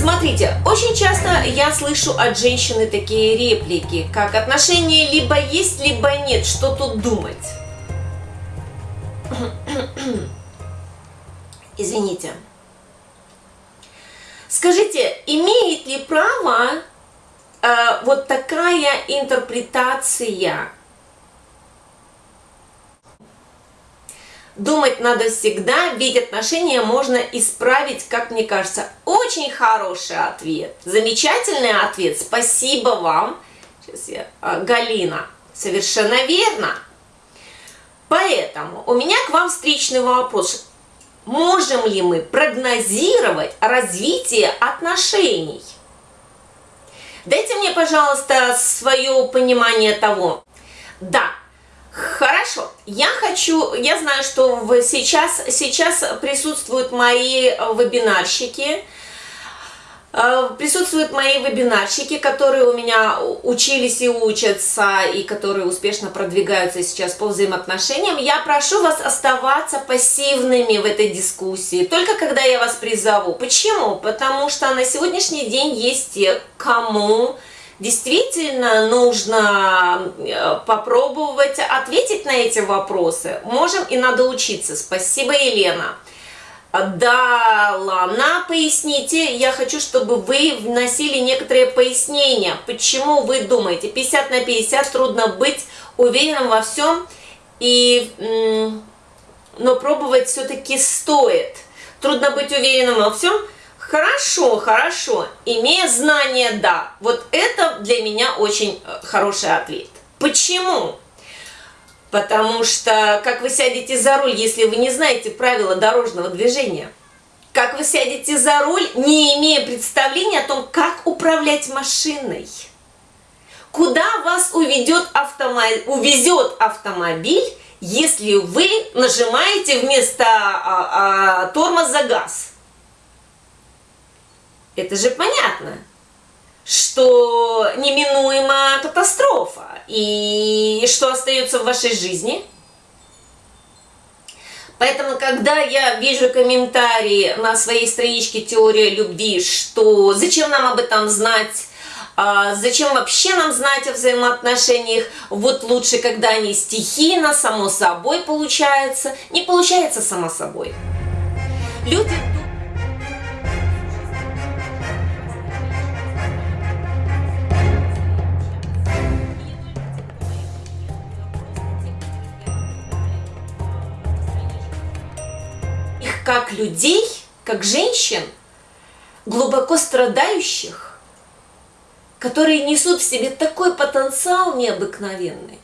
Смотрите, очень часто я слышу от женщины такие реплики, как отношения либо есть, либо нет, что тут думать? Извините. Скажите, имеет ли право э, вот такая интерпретация Думать надо всегда, ведь отношения можно исправить, как мне кажется. Очень хороший ответ, замечательный ответ. Спасибо вам. Сейчас я, а, Галина, совершенно верно. Поэтому у меня к вам встречный вопрос. Можем ли мы прогнозировать развитие отношений? Дайте мне, пожалуйста, свое понимание того. Да, Хорошо, я хочу, я знаю, что сейчас, сейчас присутствуют мои э, вебинарщики, э, присутствуют мои вебинарщики, которые у меня учились и учатся, и которые успешно продвигаются сейчас по взаимоотношениям. Я прошу вас оставаться пассивными в этой дискуссии, только когда я вас призову. Почему? Потому что на сегодняшний день есть те, кому действительно нужно э, попробовать ответить на эти вопросы. Можем и надо учиться. Спасибо, Елена. Да, Лана, поясните, я хочу, чтобы вы вносили некоторые пояснения, почему вы думаете, 50 на 50 трудно быть уверенным во всем, и, но пробовать все-таки стоит. Трудно быть уверенным во всем, Хорошо, хорошо. Имея знания, да. Вот это для меня очень э, хороший ответ. Почему? Потому что как вы сядете за руль, если вы не знаете правила дорожного движения? Как вы сядете за руль, не имея представления о том, как управлять машиной? Куда вас уведет автомобиль, увезет автомобиль, если вы нажимаете вместо а, а, тормоза газ? Это же понятно, что неминуема катастрофа. И что остается в вашей жизни? Поэтому, когда я вижу комментарии на своей страничке «Теория любви», что зачем нам об этом знать, а зачем вообще нам знать о взаимоотношениях, вот лучше, когда они стихийно, само собой получается, не получается само собой. Люди как людей, как женщин, глубоко страдающих, которые несут в себе такой потенциал необыкновенный.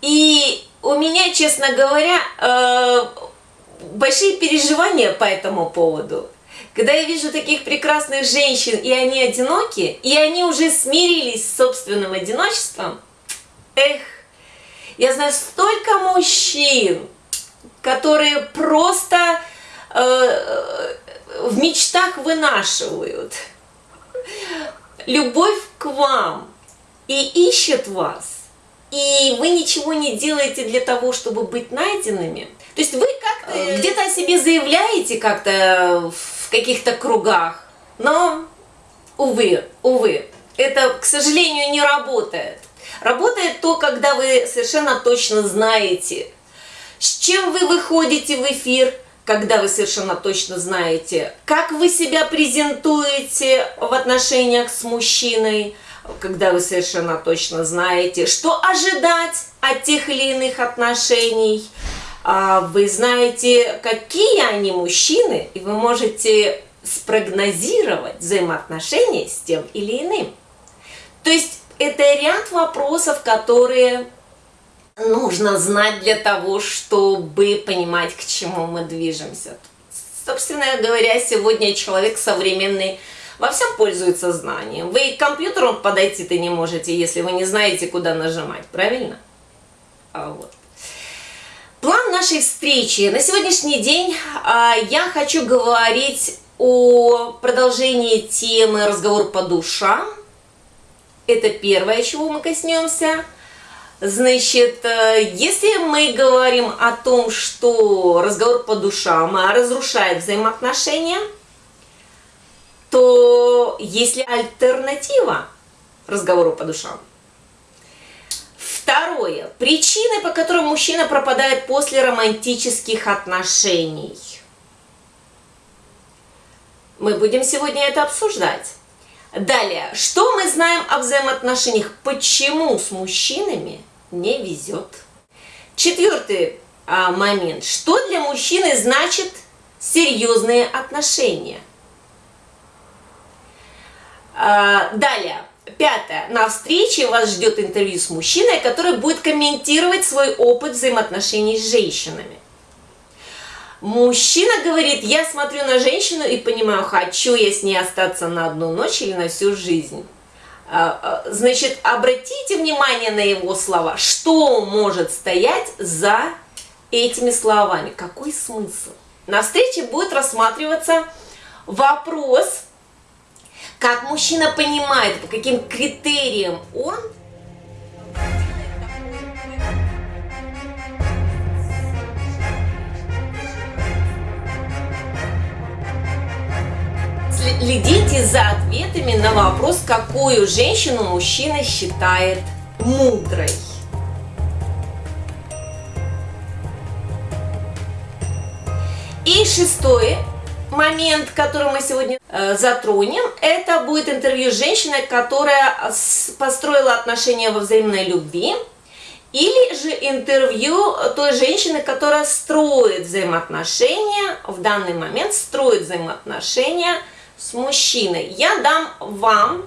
И у меня, честно говоря, э, большие переживания по этому поводу. Когда я вижу таких прекрасных женщин, и они одиноки, и они уже смирились с собственным одиночеством, эх, я знаю столько мужчин, которые просто э, в мечтах вынашивают любовь к вам и ищет вас, и вы ничего не делаете для того, чтобы быть найденными. То есть вы как-то э, где-то о себе заявляете как-то в каких-то кругах, но, увы, увы, это, к сожалению, не работает. Работает то, когда вы совершенно точно знаете, с чем вы выходите в эфир, когда вы совершенно точно знаете, как вы себя презентуете в отношениях с мужчиной, когда вы совершенно точно знаете, что ожидать от тех или иных отношений, а, вы знаете, какие они мужчины, и вы можете спрогнозировать взаимоотношения с тем или иным. То есть это ряд вопросов, которые нужно знать для того, чтобы понимать, к чему мы движемся. Собственно говоря, сегодня человек современный во всем пользуется знанием. Вы к компьютеру подойти-то не можете, если вы не знаете, куда нажимать, правильно? А вот. План нашей встречи. На сегодняшний день а, я хочу говорить о продолжении темы «Разговор по душам». Это первое, чего мы коснемся. Значит, э, если мы говорим о том, что разговор по душам разрушает взаимоотношения, то есть ли альтернатива разговору по душам? Второе. Причины, по которым мужчина пропадает после романтических отношений. Мы будем сегодня это обсуждать. Далее. Что мы знаем о взаимоотношениях? Почему с мужчинами не везет? Четвертый а, момент. Что для мужчины значит серьезные отношения? А, далее. Пятое. На встрече вас ждет интервью с мужчиной, который будет комментировать свой опыт взаимоотношений с женщинами. Мужчина говорит, я смотрю на женщину и понимаю, хочу я с ней остаться на одну ночь или на всю жизнь. А, а, значит, обратите внимание на его слова. Что может стоять за этими словами? Какой смысл? На встрече будет рассматриваться вопрос, как мужчина понимает, по каким критериям он Следите за ответами на вопрос, какую женщину мужчина считает мудрой. И шестое момент, который мы сегодня э, затронем, это будет интервью с женщиной, которая построила отношения во взаимной любви, или же интервью той женщины, которая строит взаимоотношения, в данный момент строит взаимоотношения с мужчиной. Я дам вам,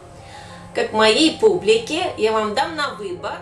как моей публике, я вам дам на выбор